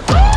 for.